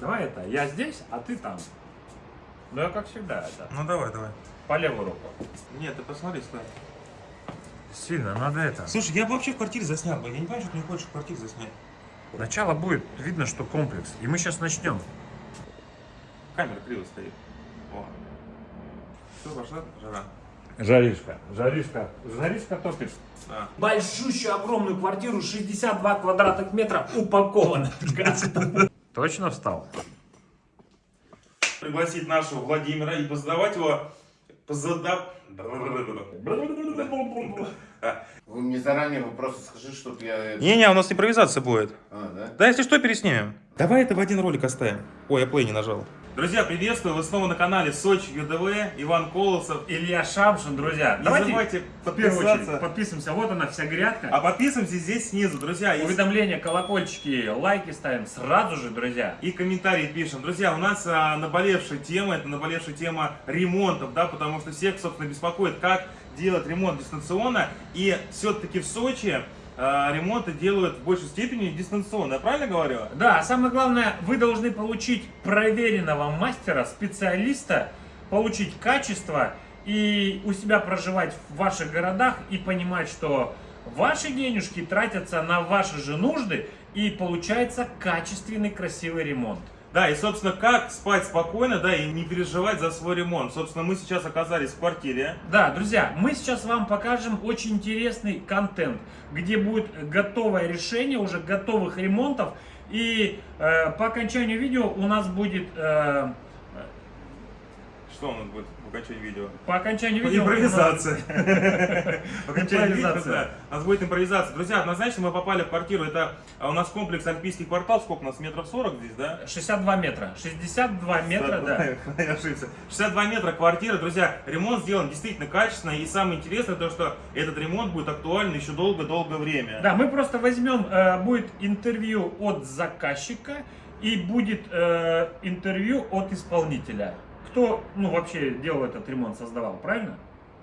Давай это, я здесь, а ты там. Ну, я как всегда это. Ну давай, давай. По левую руку. Нет, ты посмотри, стой. Сильно, надо это. Слушай, я бы вообще в квартире заснял бы. Я не понимаю, что ты не хочешь в квартире заснять. Начало будет, видно, что комплекс. И мы сейчас начнем. Камера криво стоит. О. Все, пошла жара. Жаришка, жаришка, жаришка топит. Да. Большущую огромную квартиру, 62 квадратных метра, упакована. Точно встал? Пригласить нашего Владимира и позадавать его... Вы мне заранее вопросы скажи, чтобы я... Не-не, у нас импровизация будет. А, да? Да, если что, переснимем. Давай это в один ролик оставим. Ой, я плей не нажал. Друзья, приветствую! Вы снова на канале Сочи ЮДВ, Иван Колосов. Илья Шамшин, друзья. Не Давайте забывайте подписаться. подписываемся. Вот она вся грядка. А подписываемся здесь снизу, друзья. Уведомления, колокольчики, лайки ставим сразу же, друзья. и комментарии пишем. Друзья, у нас а, наболевшая тема, это наболевшая тема ремонтов, да, потому что всех, собственно, беспокоит, как делать ремонт дистанционно. И все-таки в Сочи ремонты делают в большей степени дистанционно. Я правильно говорю? Да, а самое главное, вы должны получить проверенного мастера, специалиста, получить качество и у себя проживать в ваших городах и понимать, что ваши денежки тратятся на ваши же нужды и получается качественный красивый ремонт. Да, и, собственно, как спать спокойно, да, и не переживать за свой ремонт. Собственно, мы сейчас оказались в квартире. Да, друзья, мы сейчас вам покажем очень интересный контент, где будет готовое решение уже готовых ремонтов. И э, по окончанию видео у нас будет... э, Что у нас будет в окончании видео? по окончанию видео... Импровизация. В окончании видео, да. У нас будет импровизация. Друзья, однозначно мы попали в квартиру. Это а, у нас комплекс Альпийский квартал. Сколько у нас? Метров 40 здесь, да? 62 метра. 62 метра, да. Я ошибся. 62 метра квартиры. Друзья, ремонт сделан действительно качественно. И самое интересное то, что этот ремонт будет актуален еще долго-долгое время. Да, мы просто возьмем, э, будет интервью от заказчика и будет э, интервью от исполнителя. Кто, ну, вообще делал этот ремонт, создавал, правильно?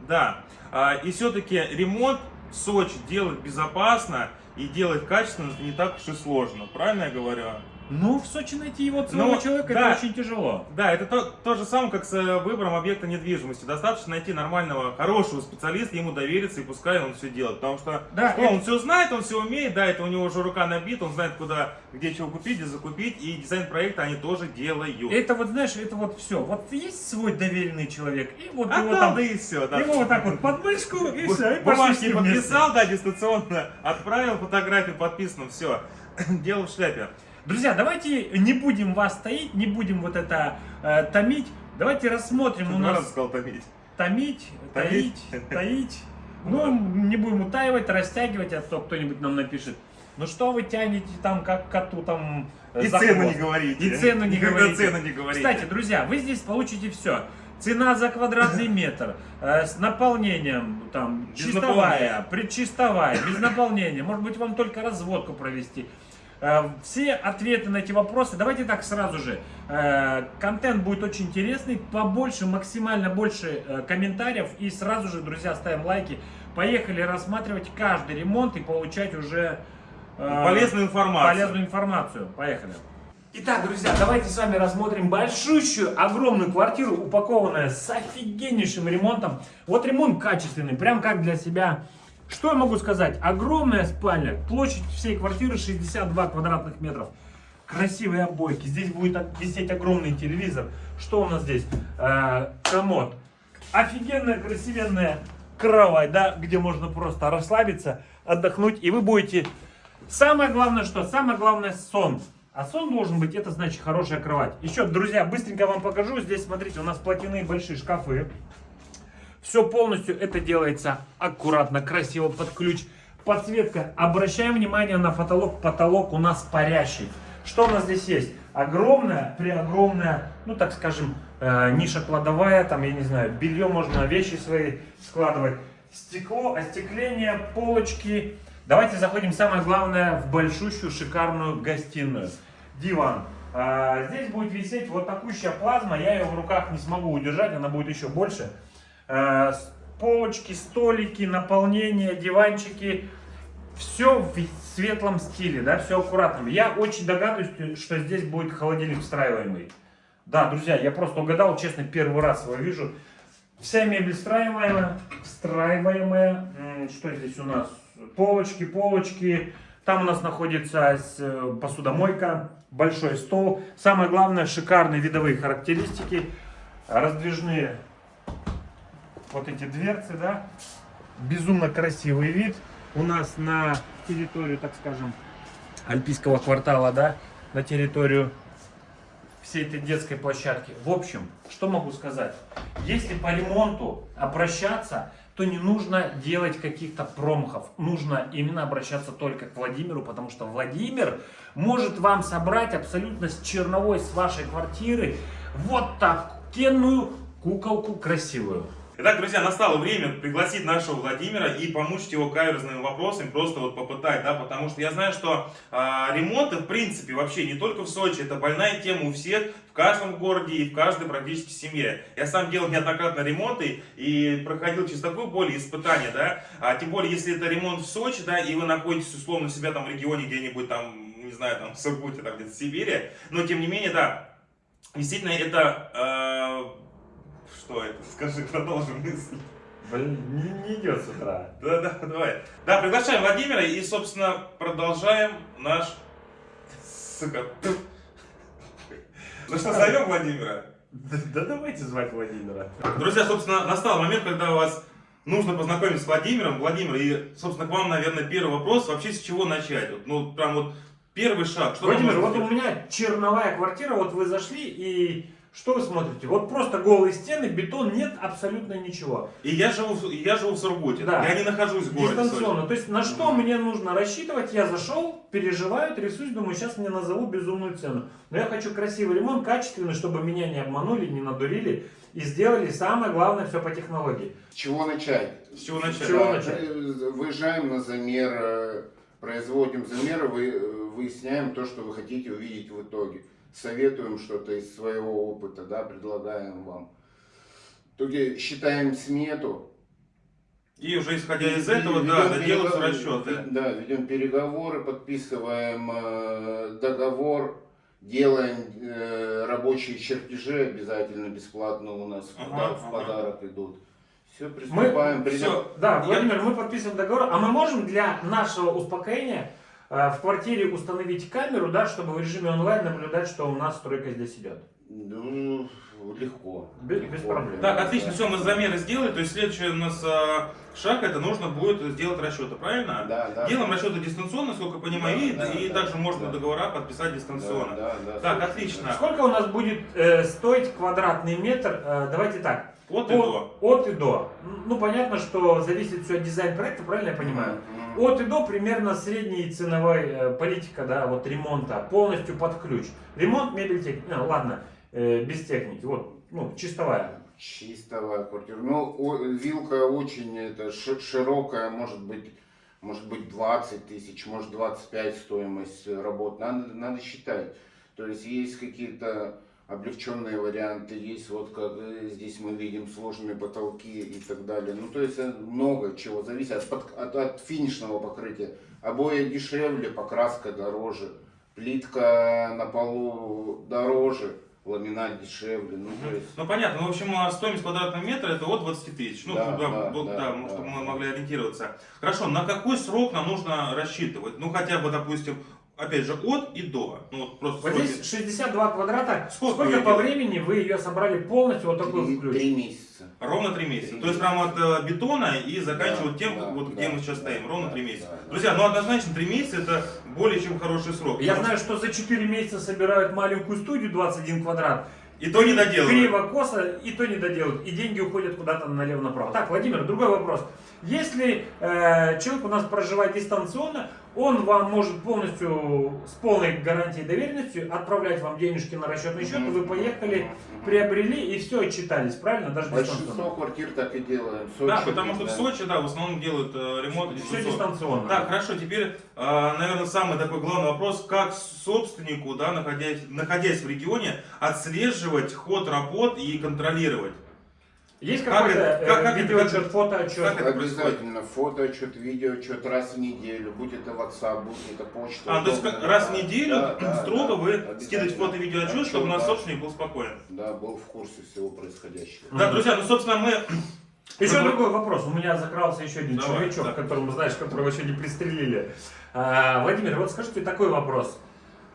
Да. А, И все-таки ремонт в Сочи делать безопасно и делать качественно не так уж и сложно. Правильно я говорю? Ну, в Сочи найти его целого Ну, человека, да. это очень тяжело. Да, это то, то же самое, как с э, выбором объекта недвижимости. Достаточно найти нормального, хорошего специалиста, ему довериться и пускай он все делает. Потому что Да, что, это- он все знает, он все умеет, да, это у него уже рука набита, он знает, куда, где чего купить, где закупить. И дизайн проекта они тоже делают. Это вот, знаешь, это вот все. Вот есть свой доверенный человек, и вот а его там, да и все. Да. его вот так вот под мышку, и все, и пошли подписал, да, дистанционно, отправил фотографию подписано, все. Дело в шляпе. Друзья, давайте не будем вас таить, не будем вот это э, томить. Давайте рассмотрим у Два раза нас сказал томить. томить, Таить. таить, таить. Ну, не будем утаивать, растягивать, а то кто-нибудь нам напишет. Ну что вы тянете там, как коту там э, И цену хвост?» не говорите. И цену не Никогда говорите. цену не говорите. Кстати, друзья, вы здесь получите все. Цена за квадратный метр, э, с наполнением, там, Без чистовая, наполнения. предчистовая, без наполнения. Может быть, вам только разводку провести. Э, Все ответы на эти вопросы. Давайте так сразу же. Э, Контент будет очень интересный. Побольше, максимально больше э, комментариев. И сразу же, друзья, ставим лайки. Поехали рассматривать каждый ремонт и получать уже Полезную информацию. полезную информацию. Поехали. Итак, друзья, давайте с вами рассмотрим большущую, огромную квартиру, упакованную с офигеннейшим ремонтом. Вот ремонт качественный, прям как для себя. Что я могу сказать? Огромная спальня, площадь всей квартиры 62 квадратных метров. Красивые обойки, здесь будет висеть огромный телевизор. Что у нас здесь? Э, комод. Офигенная, красивенная кровать, да, где можно просто расслабиться, отдохнуть, и вы будете... Самое главное, что? Самое главное сон. А сон должен быть, это значит хорошая кровать. Еще, друзья, быстренько вам покажу. Здесь, смотрите, у нас платяные большие шкафы. Все полностью это делается аккуратно, красиво, под ключ. Подсветка. Обращаем внимание на потолок. Потолок у нас парящий. Что у нас здесь есть? Огромная, преогромная, ну так скажем, э, ниша кладовая. Там, я не знаю, белье можно, вещи свои складывать. Стекло, остекление, полочки. Давайте заходим, самое главное, в большущую шикарную гостиную. Диван. А, здесь будет висеть вот такущая плазма. Я ее в руках не смогу удержать, она будет еще больше. Э, полочки, столики, наполнение, диванчики. Все светлом стиле, да, все аккуратно. Я очень догадываюсь, что здесь будет холодильник встраиваемый. Да, друзья, я просто угадал, честно, первый раз его вижу. Вся мебель встраиваемая, встраиваемая. Что здесь у нас? Полочки, полочки. Там у нас находится э, посудомойка, большой стол. Самое главное, шикарные видовые характеристики. Раздвижные вот эти дверцы, да. Безумно красивый вид. У нас на территорию, так скажем, Альпийского квартала, да, на территорию всей этой детской площадки. В общем, что могу сказать? Если по ремонту обращаться, то не нужно делать каких-то промахов. Нужно именно обращаться только к Владимиру, потому что Владимир может вам собрать абсолютно с черновой с вашей квартиры вот такую куколку красивую. Итак, друзья, настало время пригласить нашего Владимира и помучить его каверзными вопросами, просто вот попытать, да, потому что я знаю, что а, ремонты, в принципе, вообще не только в Сочи, это больная тема у всех, в каждом городе и в каждой практически семье. Я сам делал неоднократно ремонты и проходил через такую боль и испытания, да, а тем более, если это ремонт в Сочи, да, и вы находитесь условно себя там в регионе где-нибудь там, не знаю, там в Сургуте, там где-то в Сибири, но тем не менее, да, действительно это... а, что это? Скажи, продолжим мысль. Блин, не, не идет с утра. Да, да, давай. Да, приглашаем Владимира и, собственно, продолжаем наш... Сука. Ну что, зовем Владимира? Да, да давайте звать Владимира. Друзья, собственно, настал момент, когда у вас нужно познакомиться с Владимиром. Владимир, и, собственно, к вам, наверное, первый вопрос. Вообще, с чего начать? Вот, ну, прям вот первый шаг. Что Владимир, вот у меня черновая квартира, вот вы зашли и что вы смотрите? Вот просто голые стены, бетон, нет абсолютно ничего. И я живу, я живу в Сургуте. Да. Я не нахожусь в городе Сочи. Дистанционно. То есть на что мне нужно рассчитывать? Я зашел, переживаю, трясусь, думаю, сейчас мне назову безумную цену. Но я хочу красивый ремонт, качественный, чтобы меня не обманули, не надурили и сделали самое главное все по технологии. С чего начать? С чего начать? чего Да, начать? Выезжаем на замер, э, производим замеры, э, выясняем то, что вы хотите увидеть в итоге. Советуем что-то из своего опыта, да, предлагаем вам. Итоге считаем смету. И уже исходя из этого, да, ведем доделаются переговоры, расчеты. Да, ведем переговоры, подписываем э, договор, делаем э, рабочие чертежи обязательно бесплатно у нас в Ага, в ага. подарок идут. Все, Мы, приступаем. придем- Все, да, Я- Владимир, мы подписываем договор, а мы можем для нашего успокоения в квартире установить камеру, да, чтобы в режиме онлайн наблюдать, что у нас стройка здесь идет. Ну, легко. Без- легко, без проблем. Так, отлично, да. все, мы замеры сделали, то есть следующий у нас а, шаг, это нужно будет сделать расчеты, правильно? Да, да. Делаем расчеты дистанционно, сколько понимаю, Да, и, да, и да, также можно да. договора подписать Да, дистанционно. да, да, Так, собственно, отлично. Сколько у нас будет э, стоить квадратный метр? Э, давайте так. От и до. От и до. Ну, понятно, что зависит все от дизайн проекта, правильно я понимаю? Мгм. От и до примерно средней ценовой э, политика, да, вот ремонта, полностью под ключ. Ремонт, мебель, техника, ладно, э, без техники, вот, ну, чистовая. Чистовая квартира. Ну, о- вилка очень это, ши- широкая, может быть, может быть 20 тысяч, может 25 стоимость э, работ. Надо, надо считать. То есть есть какие-то облегченные варианты, есть вот как э, здесь мы видим сложные потолки и так далее. Ну, то есть э, много чего зависит от, под- от, от финишного покрытия. Обои дешевле, покраска дороже, плитка на полу дороже, ламинат дешевле. Ну, то есть... Ну понятно, ну, в общем, а, стоимость квадратного метра это от 20 тысяч. Ну, Да, да, да, вот, да, да, да, чтобы мы могли ориентироваться. Хорошо, на какой срок нам нужно рассчитывать? Ну, хотя бы, допустим, опять же, от и до. Ну, вот просто Вот сроки. здесь 62 квадрата. Сколько Сколько, по времени вы ее собрали полностью вот такой Три, ключ? три месяца. Ровно 3 месяца. Три То есть прямо от э, бетона и заканчивать Да, тем, да, вот где да, мы сейчас да, стоим. Ровно да, 3 месяца. да, да. Друзья, ну однозначно 3 месяца это более чем хороший срок. Я Потому знаю, что за 4 месяца собирают маленькую студию 21 квадрат. И то не доделывают. Криво, косо, и то не доделают. И деньги уходят куда-то налево-направо. Так, Владимир, другой вопрос. Если э, человек у нас проживает дистанционно, он вам может полностью с полной гарантией доверенностью отправлять вам денежки на расчетный счет, и вы поехали, приобрели и все отчитались, правильно? Даже Большинство дистанционно. квартир так и делаем. В Да, Сочи, потому что в да. Сочи, да, в основном делают э, ремонт Все дистанционно. дистанционно. Так, хорошо, теперь, наверное, самый такой главный вопрос, как собственнику, да, находясь, находясь в регионе, отслеживать ход работ и контролировать. Есть Как какой-то э, как- как это- видеоотчет, фотоотчет? как это происходит? Обязательно фотоотчет, видеоотчет раз в неделю, будь это WhatsApp, будь это почта. А, то есть как раз в неделю Да, строго да, вы скидываете фото и видеоотчет, чтобы наш да. собственник был спокоен. Да, был в курсе всего происходящего. Да, друзья, ну, собственно, мы... Еще Ну, другой вопрос. У меня закрался еще один Давай, человечок, да. которому, знаешь, которого еще не пристрелили. А, Владимир, вот скажите такой вопрос.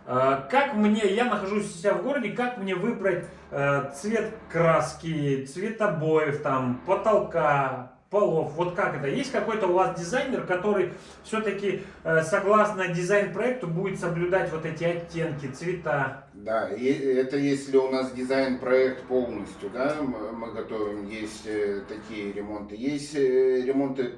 А, Как мне, я нахожусь у себя в городе, как мне выбрать э, цвет краски, цвет обоев, там, потолка, полов, вот как это? Есть какой-то у вас дизайнер, который все-таки, согласно дизайн-проекту, будет соблюдать вот эти оттенки, цвета? Да, и это если у нас дизайн-проект полностью, да, мы готовим, есть э, такие ремонты. Есть э, ремонты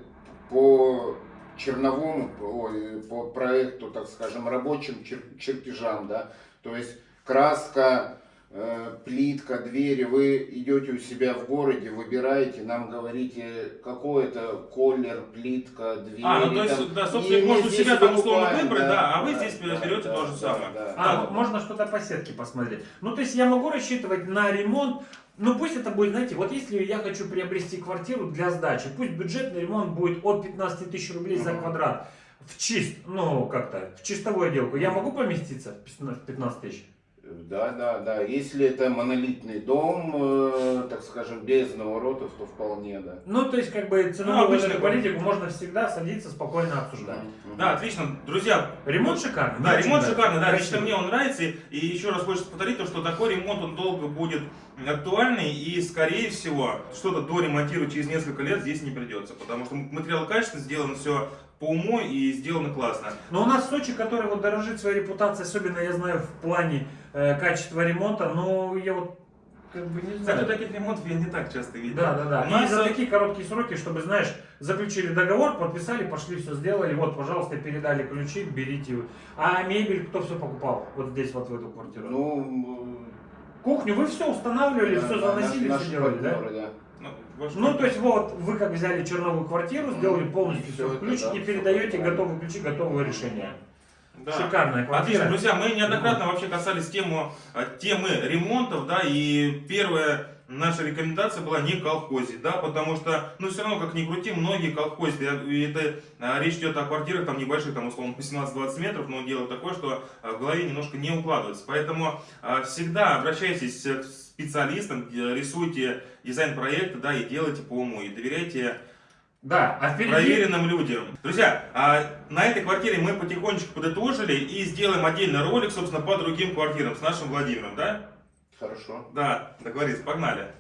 по черновому, по, ой, по проекту, так скажем, рабочим чер- чертежам, да, то есть краска, э, плитка, двери, вы идете у себя в городе, выбираете, нам говорите, какой это колер, плитка, двери. А, ну то есть, там. да, мы может у себя там условно выбрать, да, а вы да, здесь да, берете да, то же да, самое. да. А, Да. можно что-то по сетке посмотреть. Ну, то есть я могу рассчитывать на ремонт, ну пусть это будет, знаете, вот если я хочу приобрести квартиру для сдачи, пусть бюджетный ремонт будет от 15 тысяч рублей за квадрат. В чист, ну как-то, в чистовую отделку. Я могу поместиться в 15 тысяч? Да, да, да. Если это монолитный дом, э, так скажем, без наворотов, то вполне, да. Ну, то есть, как бы, Ну, ценовую эту да. политику можно всегда садиться, спокойно обсуждать. Мгм. Да, отлично. Друзья, Ремонт шикарный. Да, очень ремонт нравится. шикарный, да, лично мне он нравится. И еще раз хочется повторить, то, что такой ремонт, он долго будет актуальный. И, скорее всего, что-то доремонтировать через несколько лет здесь не придется. Потому что материал качественно, сделано все по уму и сделано классно. Но у нас Сочи, который вот дорожит своей репутацией, особенно я знаю в плане э, качества ремонта, но я вот как бы не знаю. Кстати, таких ремонтов я не так часто видел. Да, да, да. У И нас, за э, такие короткие сроки, чтобы, знаешь, заключили договор, подписали, пошли, все сделали, вот, пожалуйста, передали ключи, берите. А мебель кто все покупал? Вот здесь, вот в эту квартиру. Ну, Кухню вы все устанавливали, да, все да, заносили, наш- все делали, да? партнеры, да. Ваш Ну, то есть, вот, вы как взяли черновую квартиру, сделали Мгм. полностью все ключ и передаете готовые ключи, готовое решение. Да. Шикарная квартира. Отлично, друзья, мы неоднократно вообще касались тему, э, темы ремонтов, да, и первая наша рекомендация была не колхозить, да, потому что, ну, все равно, как ни крути, многие колхозят, и и это а, речь идет о квартирах, там, небольших, там, условно, по 18-20 метров, но дело такое, что а, в голове немножко не укладывается, поэтому а, всегда обращайтесь к специалистам, рисуйте дизайн-проекты, да, и делайте по уму, и доверяйте Да, а впереди... проверенным людям. Друзья, а на этой квартире мы потихонечку подытожили и сделаем отдельный ролик, собственно, по другим квартирам с нашим Владимиром, да? Хорошо. Да, договорились, погнали.